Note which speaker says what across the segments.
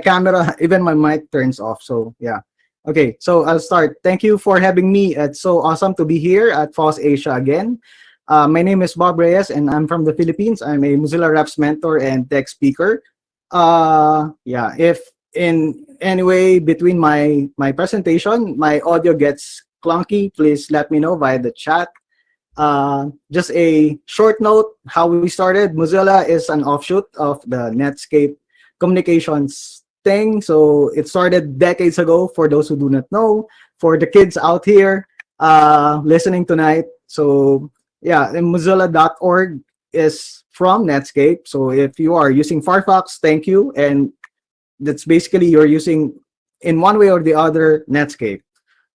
Speaker 1: camera, even my mic turns off. So yeah. Okay, so I'll start. Thank you for having me. It's so awesome to be here at FOSS Asia again. Uh, my name is Bob Reyes and I'm from the Philippines. I'm a Mozilla Reps mentor and tech speaker. Uh, yeah, if in any way between my, my presentation, my audio gets clunky, please let me know via the chat. Uh, just a short note, how we started. Mozilla is an offshoot of the Netscape communications thing. So it started decades ago for those who do not know. For the kids out here uh, listening tonight. So yeah, mozilla.org is from Netscape. So if you are using Firefox, thank you. And that's basically you're using in one way or the other Netscape.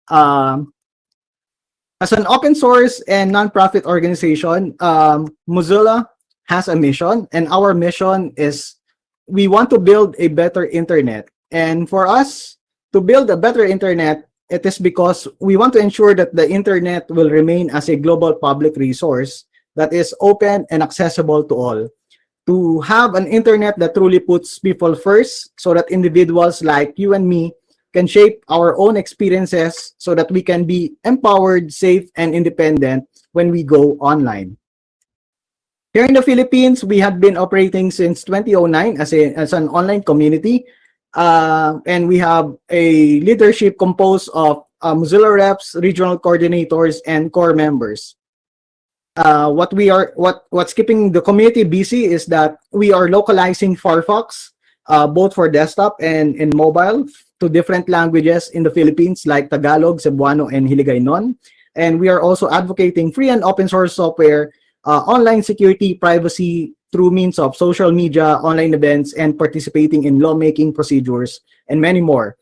Speaker 1: Um, as an open source and nonprofit organization, um, Mozilla has a mission, and our mission is we want to build a better internet. And for us to build a better internet, it is because we want to ensure that the internet will remain as a global public resource that is open and accessible to all. To have an internet that truly puts people first so that individuals like you and me can shape our own experiences so that we can be empowered, safe, and independent when we go online. Here in the Philippines, we have been operating since 2009 as, a, as an online community. Uh, and we have a leadership composed of uh, Mozilla reps, regional coordinators, and core members. Uh, what we are, what what's keeping the community busy is that we are localizing Firefox, uh, both for desktop and in mobile, to different languages in the Philippines like Tagalog, Cebuano, and Hiligaynon. And we are also advocating free and open source software uh, online security, privacy through means of social media, online events, and participating in lawmaking procedures, and many more.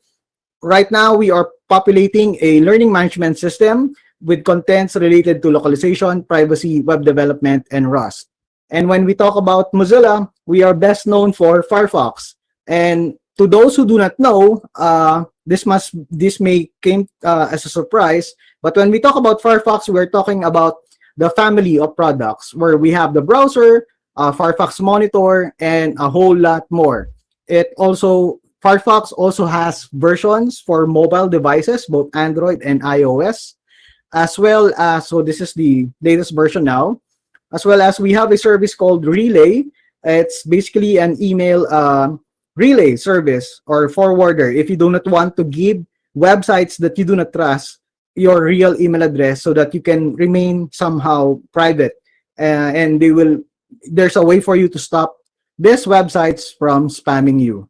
Speaker 1: Right now, we are populating a learning management system with contents related to localization, privacy, web development, and Rust. And when we talk about Mozilla, we are best known for Firefox. And to those who do not know, uh, this must this may came uh, as a surprise. But when we talk about Firefox, we're talking about the family of products where we have the browser, uh, Firefox Monitor, and a whole lot more. It also, Firefox also has versions for mobile devices, both Android and iOS, as well as, so this is the latest version now, as well as we have a service called Relay. It's basically an email uh, relay service or forwarder. If you do not want to give websites that you do not trust your real email address so that you can remain somehow private. Uh, and they will there's a way for you to stop these websites from spamming you.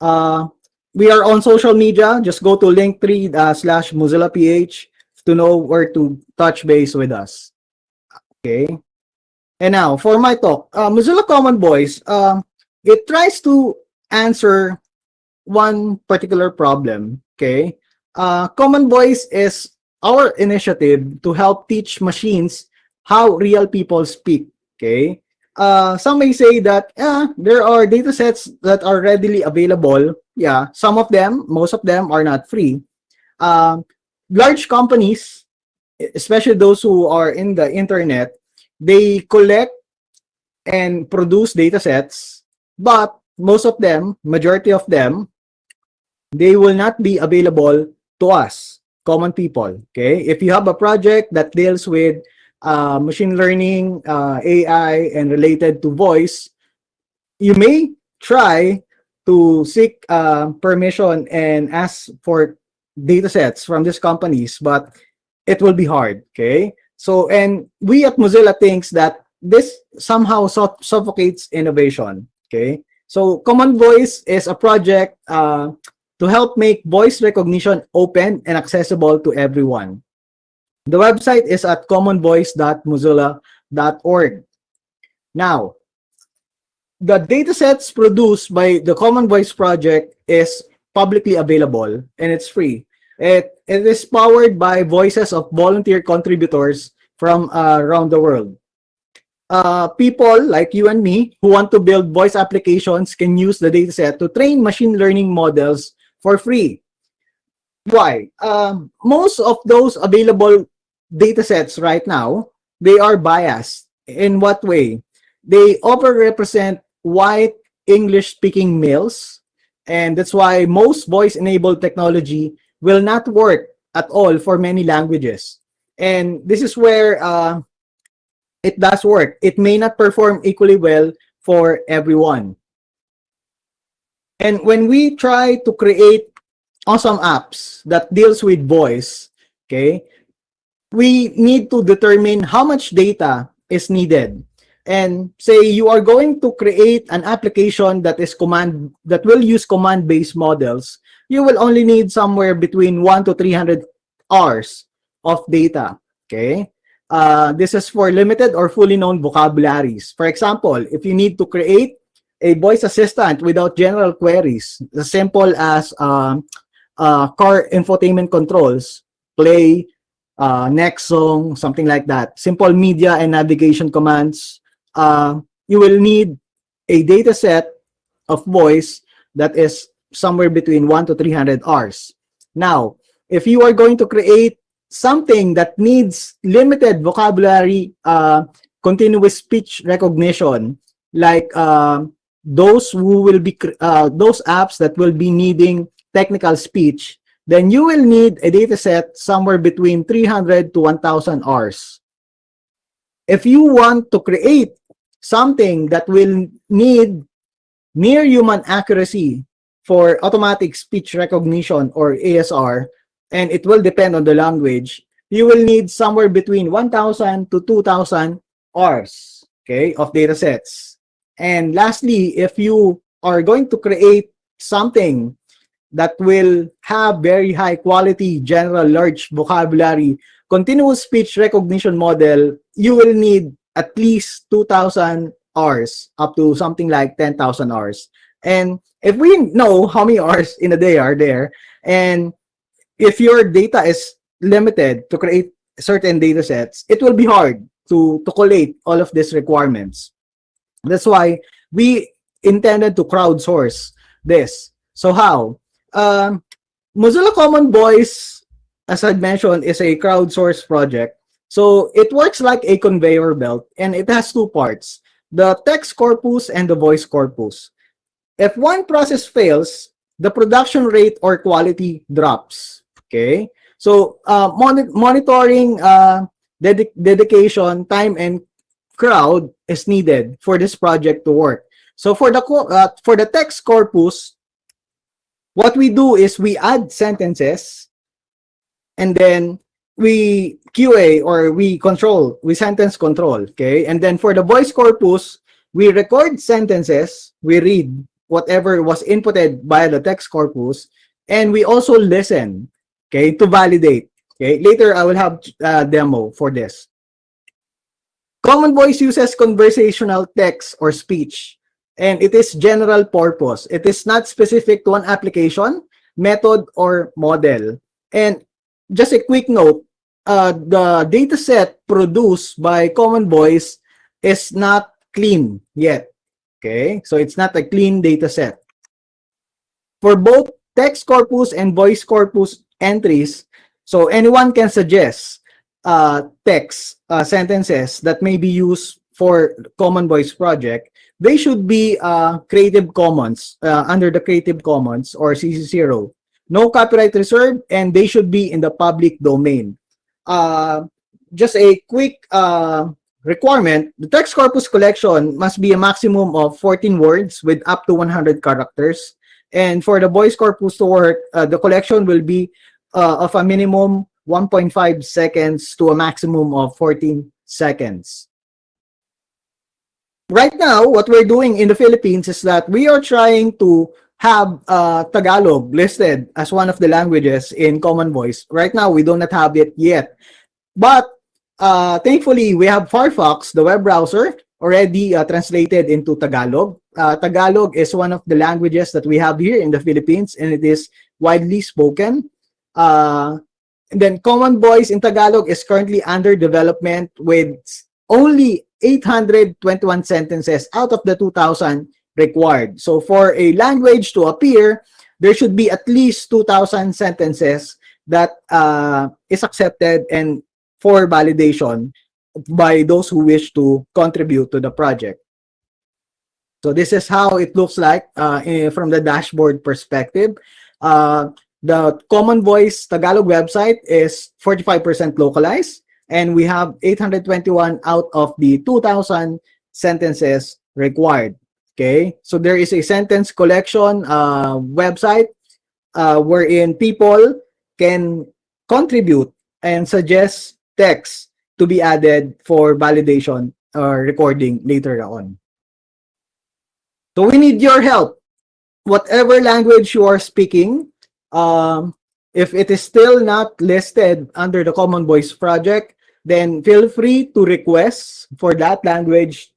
Speaker 1: Uh, we are on social media. Just go to linktree uh, slash mozilla ph to know where to touch base with us. Okay. And now for my talk uh, mozilla common voice uh, it tries to answer one particular problem. Okay uh, Common Voice is our initiative to help teach machines how real people speak. Okay. Uh, some may say that yeah, there are data sets that are readily available. Yeah, some of them, most of them are not free. Uh, large companies, especially those who are in the internet, they collect and produce data sets, but most of them, majority of them, they will not be available to us, common people. Okay, if you have a project that deals with uh, machine learning, uh, AI, and related to voice, you may try to seek uh, permission and ask for data sets from these companies, but it will be hard. Okay, so and we at Mozilla thinks that this somehow suffocates innovation. Okay, so Common Voice is a project uh, to help make voice recognition open and accessible to everyone. The website is at commonvoice.mozilla.org. Now, the datasets produced by the Common Voice project is publicly available and it's free. It, it is powered by voices of volunteer contributors from uh, around the world. Uh, people like you and me who want to build voice applications can use the dataset to train machine learning models for free. Why? Um, most of those available data sets right now, they are biased. In what way? They overrepresent white English-speaking males. And that's why most voice-enabled technology will not work at all for many languages. And this is where uh, it does work. It may not perform equally well for everyone. And when we try to create awesome apps that deals with voice, okay, we need to determine how much data is needed. And say you are going to create an application that is command that will use command-based models, you will only need somewhere between one to 300 hours of data. Okay. Uh, this is for limited or fully known vocabularies. For example, if you need to create a voice assistant without general queries, as simple as um, uh, car infotainment controls, play, uh, next song, something like that. Simple media and navigation commands. Uh, you will need a data set of voice that is somewhere between 1 to 300 hours. Now, if you are going to create something that needs limited vocabulary, uh, continuous speech recognition, like uh, those who will be, uh, those apps that will be needing technical speech, then you will need a data set somewhere between 300 to 1000 hours. If you want to create something that will need near human accuracy for automatic speech recognition or ASR, and it will depend on the language, you will need somewhere between 1,000 to 2,000 hours, okay, of data sets. And lastly, if you are going to create something that will have very high quality, general, large vocabulary, continuous speech recognition model, you will need at least 2,000 hours up to something like 10,000 hours. And if we know how many hours in a day are there, and if your data is limited to create certain data sets, it will be hard to, to collate all of these requirements. That's why we intended to crowdsource this. So how? Um, Mozilla Common Voice, as I mentioned, is a crowdsourced project. So it works like a conveyor belt and it has two parts, the text corpus and the voice corpus. If one process fails, the production rate or quality drops. Okay, so uh, mon monitoring uh, ded dedication, time, and crowd is needed for this project to work. So for the uh, for the text corpus, what we do is we add sentences, and then we QA or we control, we sentence control, okay? And then for the voice corpus, we record sentences, we read whatever was inputted by the text corpus, and we also listen okay, to validate. Okay, later I will have a demo for this. Common Voice uses conversational text or speech, and it is general purpose. It is not specific to an application, method, or model. And just a quick note, uh, the data set produced by Common Voice is not clean yet. Okay, so it's not a clean data set. For both text corpus and voice corpus entries. So anyone can suggest uh, text uh, sentences that may be used for Common Voice project. They should be uh, Creative Commons, uh, under the Creative Commons or CC0. No copyright reserved, and they should be in the public domain. Uh, just a quick uh, requirement, the text corpus collection must be a maximum of 14 words with up to 100 characters. And for the voice corpus to work, uh, the collection will be uh, of a minimum 1.5 seconds to a maximum of 14 seconds. Right now, what we're doing in the Philippines is that we are trying to have uh, Tagalog listed as one of the languages in Common Voice. Right now, we do not have it yet. But uh, thankfully, we have Firefox, the web browser, already uh, translated into Tagalog. Uh, Tagalog is one of the languages that we have here in the Philippines, and it is widely spoken. And then Common Voice in Tagalog is currently under development with only 821 sentences out of the 2,000 required. So for a language to appear, there should be at least 2,000 sentences that uh, is accepted and for validation by those who wish to contribute to the project. So this is how it looks like uh, eh, from the dashboard perspective. Uh, the Common Voice Tagalog website is 45% localized, and we have 821 out of the 2,000 sentences required. Okay, so there is a sentence collection uh, website uh, wherein people can contribute and suggest text to be added for validation or recording later on. So we need your help. Whatever language you are speaking, um, if it is still not listed under the Common Voice project, then feel free to request for that language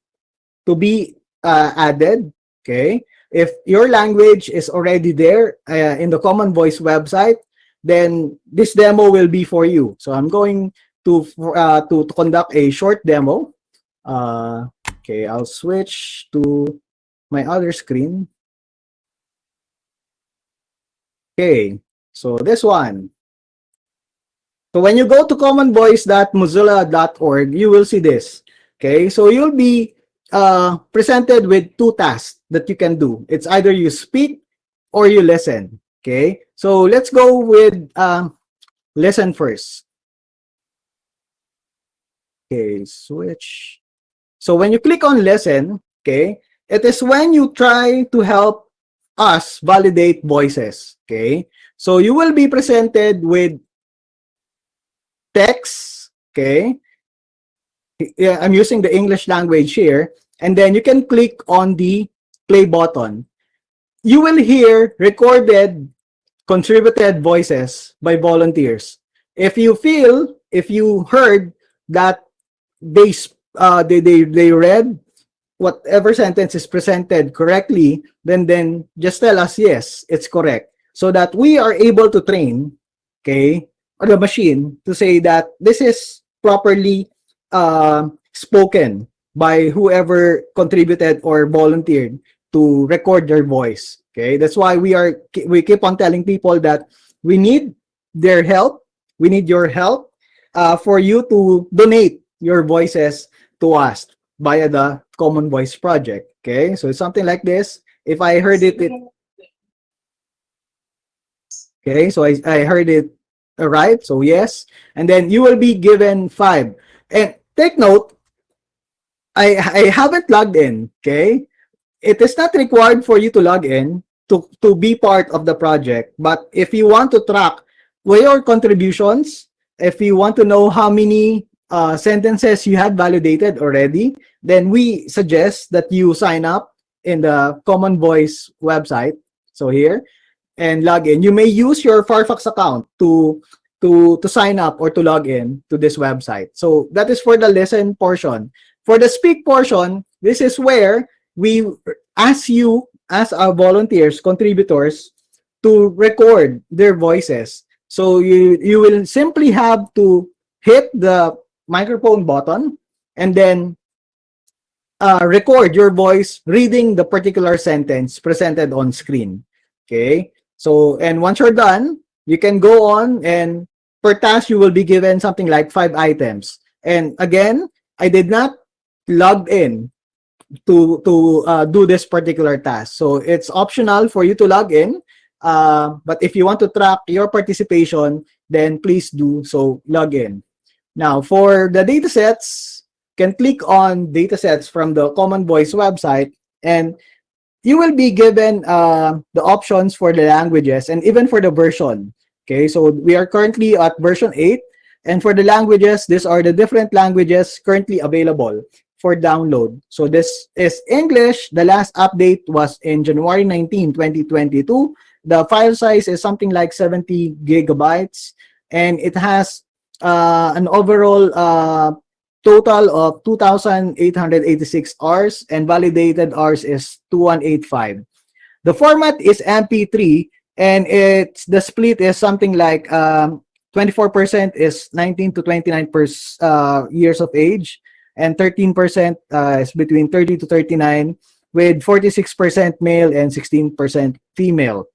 Speaker 1: to be uh, added. Okay. If your language is already there uh, in the Common Voice website, then this demo will be for you. So I'm going to uh, to, to conduct a short demo. Uh, okay, I'll switch to my other screen. Okay, so this one. So when you go to commonvoice.mozilla.org, you will see this. Okay, so you'll be uh, presented with two tasks that you can do. It's either you speak or you listen. Okay, so let's go with uh, listen first. Okay, switch. So when you click on listen, okay, it is when you try to help us validate voices. Okay, so you will be presented with text. Okay, yeah, I'm using the English language here, and then you can click on the play button. You will hear recorded contributed voices by volunteers. If you feel, if you heard that they uh, they, they they read whatever sentence is presented correctly, then then just tell us yes, it's correct, so that we are able to train, okay, or the machine to say that this is properly uh, spoken by whoever contributed or volunteered to record their voice. Okay, that's why we are we keep on telling people that we need their help. We need your help uh, for you to donate your voices to us via the Common Voice project. Okay, so it's something like this. If I heard it, it okay, so I, I heard it right, so yes, and then you will be given five. And take note, I, I haven't logged in, okay? It is not required for you to log in to, to be part of the project, but if you want to track your contributions, if you want to know how many uh, sentences you had validated already, then we suggest that you sign up in the Common Voice website. So here, and log in. You may use your Firefox account to to to sign up or to log in to this website. So that is for the listen portion. For the speak portion, this is where we ask you as our volunteers, contributors, to record their voices. So you you will simply have to hit the microphone button and then uh, record your voice reading the particular sentence presented on screen. Okay, so and once you're done, you can go on and per task you will be given something like five items. And again, I did not log in to to uh, do this particular task. So it's optional for you to log in. Uh, but if you want to track your participation, then please do so log in. Now, for the datasets, can click on datasets from the Common Voice website, and you will be given uh, the options for the languages and even for the version. Okay, so we are currently at version 8, and for the languages, these are the different languages currently available for download. So this is English. The last update was in January 19, 2022. The file size is something like 70 gigabytes, and it has uh, an overall uh, total of 2,886 hours and validated hours is 2185. The format is MP3 and it's the split is something like 24% um, is 19 to 29 per, uh, years of age and 13% uh, is between 30 to 39 with 46% male and 16% female.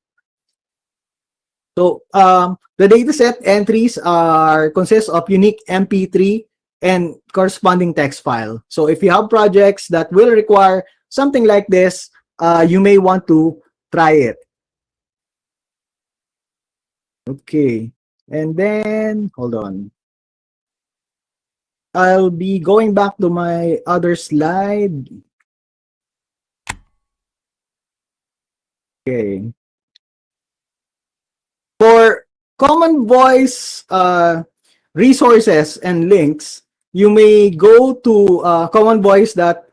Speaker 1: So um, the dataset entries are consist of unique MP3 and corresponding text file. So if you have projects that will require something like this, uh, you may want to try it. Okay, and then hold on. I'll be going back to my other slide. Okay. For common voice uh, resources and links, you may go to uh, common voice that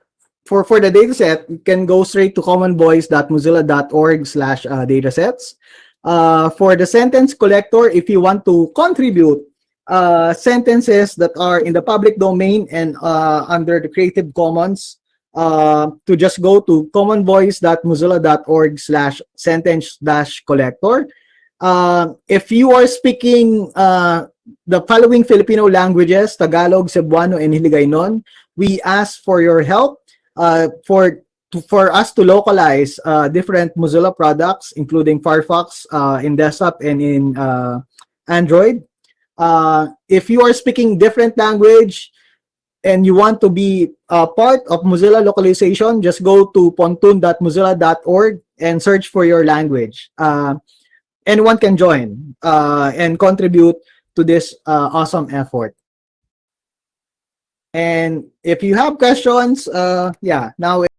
Speaker 1: for for the dataset, you can go straight to commonvoice.mozilla.org slash uh, datasets. Uh, for the sentence collector, if you want to contribute uh, sentences that are in the public domain and uh, under the Creative Commons, uh, to just go to commonvoice.mozilla.org slash sentence dash collector. Uh, if you are speaking uh, the following Filipino languages, Tagalog, Cebuano, and Hiligaynon, we ask for your help uh, for to, for us to localize uh, different Mozilla products, including Firefox uh, in desktop and in uh, Android. If you are speaking different language and you want to be a part of Mozilla localization, just go to pontoon.mozilla.org and search for your language. Anyone can join uh, and contribute to this uh, awesome effort. And if you have questions, uh, yeah, now